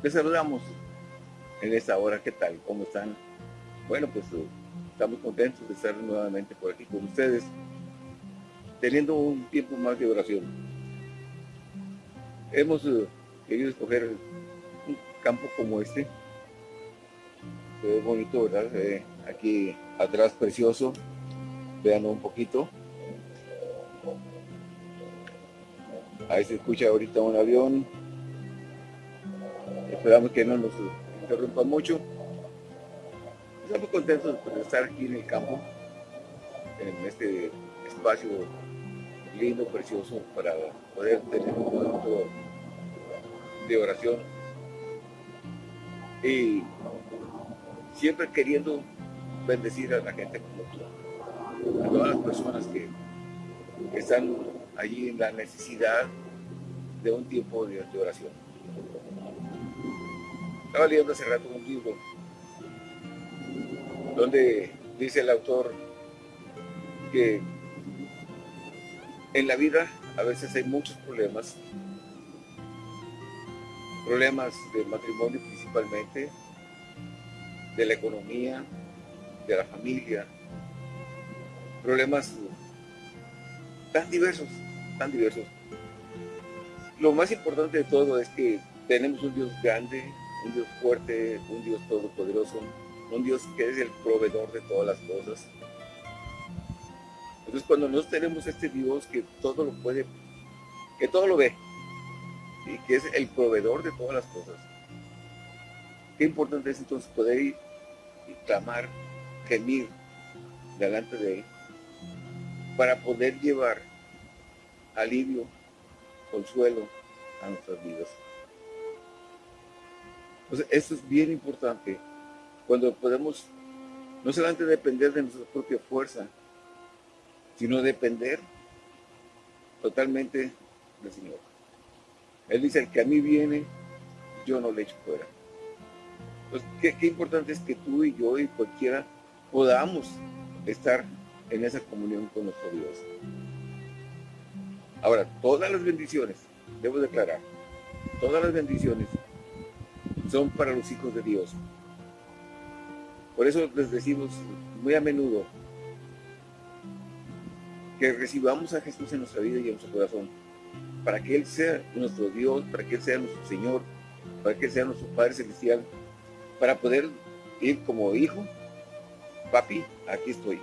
Les saludamos en esta hora. ¿Qué tal? ¿Cómo están? Bueno, pues uh, estamos contentos de estar nuevamente por aquí con ustedes, teniendo un tiempo más de oración. Hemos uh, querido escoger un campo como este. Se ve bonito, ¿verdad? aquí atrás precioso. Vean un poquito. Ahí se escucha ahorita un avión. Esperamos que no nos interrumpa mucho. Estamos contentos de estar aquí en el campo, en este espacio lindo, precioso, para poder tener un momento de oración. Y siempre queriendo bendecir a la gente como tú, a todas las personas que, están allí en la necesidad de un tiempo de, oración. Estaba leyendo hace rato un libro donde dice el autor que en la vida a veces hay muchos problemas, problemas de matrimonio principalmente, de la economía, de la familia, problemas tan diversos, tan diversos. Lo más importante de todo es que tenemos un Dios grande, un Dios fuerte, un Dios todopoderoso, un Dios que es el proveedor de todas las cosas. Entonces cuando nosotros tenemos este Dios que todo lo puede, que todo lo ve, y que es el proveedor de todas las cosas, qué importante es entonces poder ir y clamar, gemir delante de Él, para poder llevar alivio, consuelo a nuestras vidas. Entonces, esto es bien importante cuando podemos no solamente depender de nuestra propia fuerza, sino depender totalmente del Señor. Él dice, el que a mí viene, yo no le echo fuera. Entonces, qué, importante es que tú y yo y cualquiera podamos estar en esa comunión con nuestro Dios. Ahora, todas las bendiciones, debo declarar, todas las bendiciones son para los hijos de Dios. Por eso les decimos muy a menudo que recibamos a Jesús en nuestra vida y en nuestro corazón, para que Él sea nuestro Dios, para que Él sea nuestro Señor, para que Él sea nuestro Padre Celestial, para poder ir como hijo, papi, aquí estoy.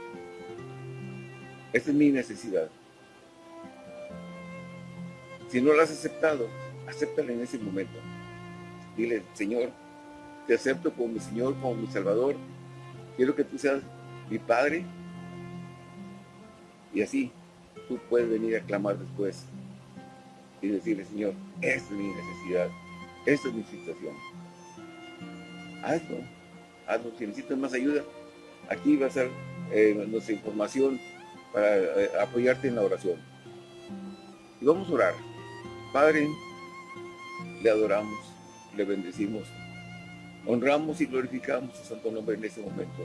Esta es mi necesidad. Si no la has aceptado, acéptala en ese momento. Dile, Señor, te acepto como mi Señor, como mi Salvador, Quiero que tú seas mi Padre. Y así tú puedes venir a clamar después y decirle, Señor, esta es mi necesidad, esta es mi situación. Hazlo, hazlo. Si necesitas más ayuda, aquí va a ser eh, nuestra información para eh, apoyarte en la oración. Y vamos a orar. Padre, le adoramos, le bendecimos Honramos y glorificamos su santo nombre en este momento.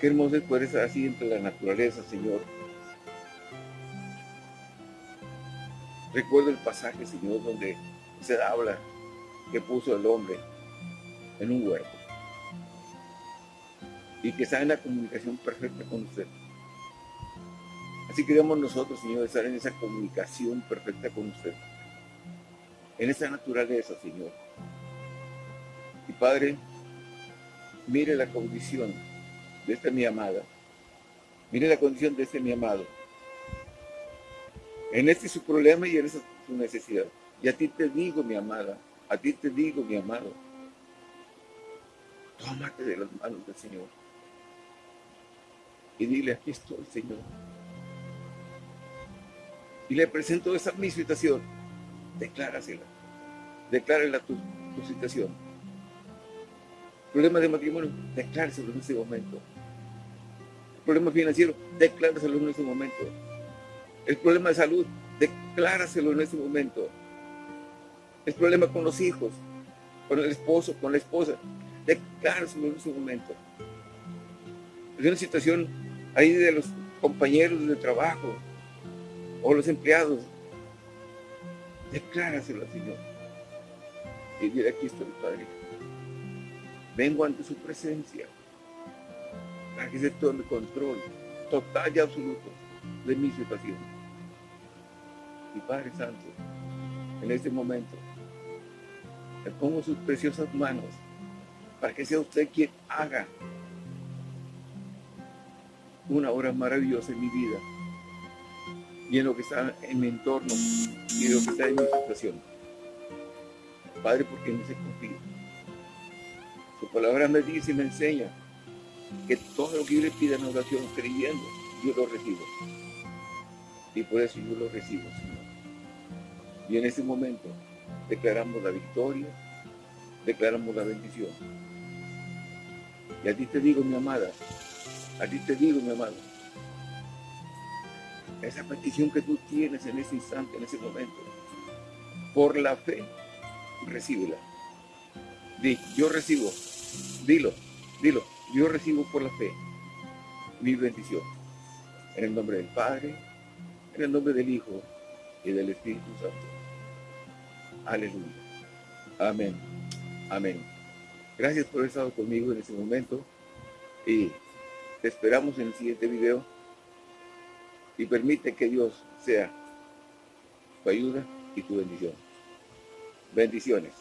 Qué hermoso es poder estar así entre la naturaleza, Señor. Recuerdo el pasaje, Señor, donde se habla que puso el hombre en un huerto y que está en la comunicación perfecta con usted. Así queremos nosotros, Señor, estar en esa comunicación perfecta con usted en esa naturaleza, Señor. Y Padre, mire la condición de esta mi amada. Mire la condición de este mi amado. En este su problema y en esa su necesidad. Y a ti te digo, mi amada, a ti te digo, mi amado, tómate de las manos del Señor. Y dile, aquí estoy, Señor. Y le presento esa mi situación declárasela. Declárala tu, tu situación. Problema de matrimonio, decláreselo en ese momento. problema financiero, decláraselo en ese momento. El problema de salud, decláraselo en ese momento. El problema con los hijos, con el esposo, con la esposa, decláraselo en ese momento. Es una situación ahí de los compañeros de trabajo o los empleados, Decláraselo al Señor. Y dile, aquí estoy, Padre. Vengo ante su presencia para que se tome control total y absoluto de mi situación. Y Padre Santo, en este momento, le pongo sus preciosas manos para que sea usted quien haga una obra maravillosa en mi vida y en lo que está en mi entorno y en lo que está en mi situación. Padre, porque no se confía. Su palabra me dice y me enseña que todo lo que yo le pida en oración creyendo, yo lo recibo. Y por eso yo lo recibo, Señor. Y en ese momento declaramos la victoria, declaramos la bendición. Y a ti te digo, mi amada, a ti te digo, mi amado, esa petición que tú tienes en ese instante, en ese momento, por la fe, recíbela. Di, yo recibo, dilo, dilo, yo recibo por la fe mi bendición. En el nombre del Padre, en el nombre del Hijo y del Espíritu Santo. Aleluya. Amén. Amén. Gracias por haber estado conmigo en este momento y te esperamos en el siguiente video y permite que Dios sea tu ayuda y tu bendición. Bendiciones.